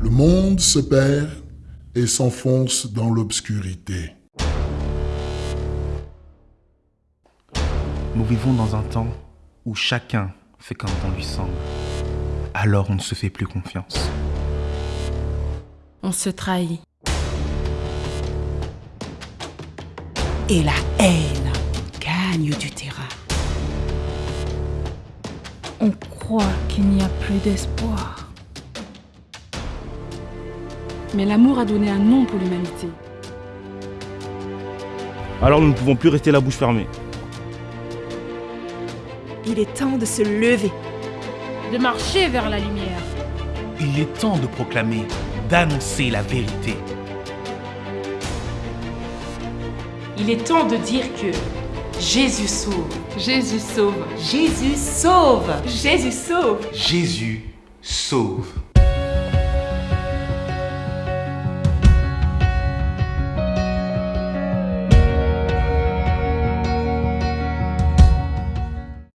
Le monde se perd et s'enfonce dans l'obscurité. Nous vivons dans un temps où chacun fait comme bon lui semble. Alors on ne se fait plus confiance. On se trahit. Et la haine gagne du terrain. On croit qu'il n'y a plus d'espoir. Mais l'amour a donné un nom pour l'humanité. Alors nous ne pouvons plus rester la bouche fermée. Il est temps de se lever. De marcher vers la lumière. Il est temps de proclamer, d'annoncer la vérité. Il est temps de dire que Jésus sauve. Jésus sauve. Jésus sauve. Jésus sauve. Jésus sauve.